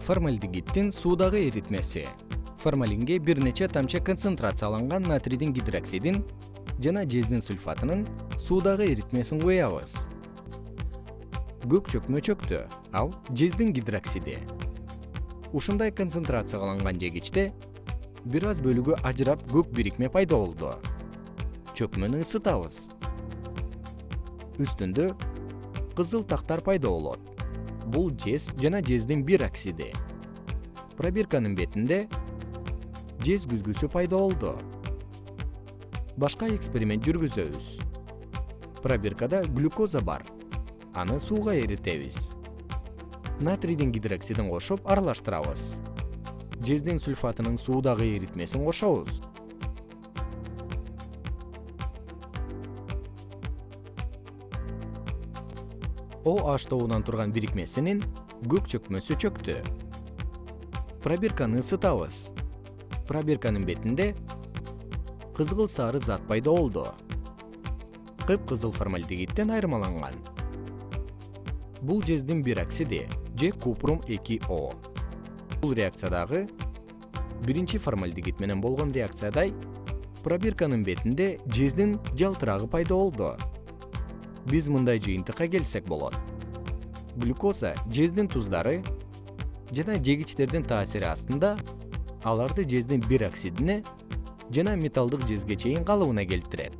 формальдегиддин суудагы эритмеси. Формалинге бир нече тамчы концентрацияланган натрийдин гидроксидин жана жездин сульфатынын суудагы эритмесин куябыз көк чөкмө чөктү ал жездин гидроксиди. Ушундай концентрацияланган жегичте бир аз бөлүгү ажырап көк бирикме пайда болду. Чөкмөнү ысытабыз. Үстүндө кызыл тактар пайда болот бул жез жана жездин бир оксиди пробирканын бетинде жез күзгүсү пайда болду. Башка эксперимент жүргүзөбүз. Пробиркада глюкоза бар. Аны сууга эритебиз. Натрийдин гидроксидин кошуп аралаштырабыз. Жездин сульфатынын суудагы эритмесин кошобуз о h тобунан турган бирикмесинин көк чөкмөсү чөктү. Пробирканы ысытабыз. Пробирканын бетинде кызгыл сары зат пайда болду. Кыпкызыл формальдегидден айырмаланган. Бул жездин бир оксиди же купрум эки о. Бул реакциядагы биринчи формальдегид менен болгон реакциядай пробирканын бетинде жездин жалтырагы пайда болду биз мындай жыйынтыкка келсек болот. Глюкоза жездин туздары жана жегичтердин таасири астында аларды жездин бир оксидине жана металлдык жезге чейин калыбына келтирет